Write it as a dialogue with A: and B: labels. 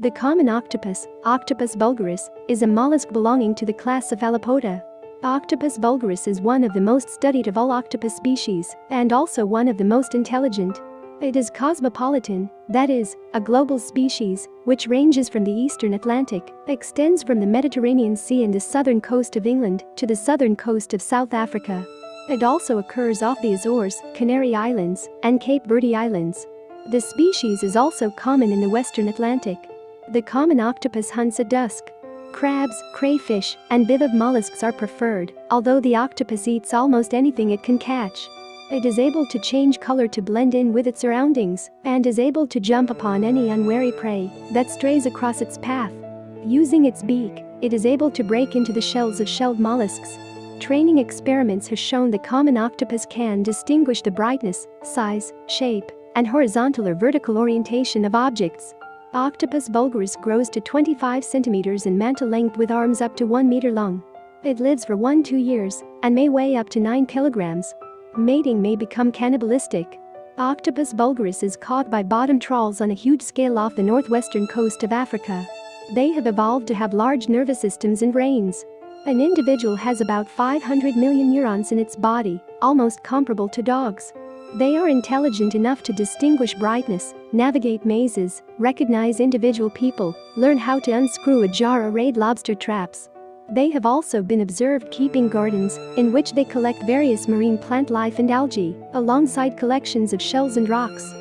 A: The common octopus, Octopus vulgaris, is a mollusk belonging to the class Cephalopoda. Octopus vulgaris is one of the most studied of all octopus species and also one of the most intelligent. It is cosmopolitan, that is, a global species, which ranges from the eastern Atlantic, extends from the Mediterranean Sea and the southern coast of England to the southern coast of South Africa. It also occurs off the Azores, Canary Islands, and Cape Verde Islands. The species is also common in the western Atlantic. The common octopus hunts at dusk. Crabs, crayfish, and bivalve mollusks are preferred, although the octopus eats almost anything it can catch. It is able to change color to blend in with its surroundings and is able to jump upon any unwary prey that strays across its path. Using its beak, it is able to break into the shells of shelled mollusks. Training experiments have shown the common octopus can distinguish the brightness, size, shape, and horizontal or vertical orientation of objects. Octopus vulgaris grows to 25 centimeters in mantle length with arms up to 1 meter long. It lives for 1-2 years and may weigh up to 9 kilograms. Mating may become cannibalistic. Octopus vulgaris is caught by bottom trawls on a huge scale off the northwestern coast of Africa. They have evolved to have large nervous systems and brains. An individual has about 500 million neurons in its body, almost comparable to dogs. They are intelligent enough to distinguish brightness, navigate mazes, recognize individual people, learn how to unscrew a jar or raid lobster traps. They have also been observed keeping gardens, in which they collect various marine plant life and algae, alongside collections of shells and rocks.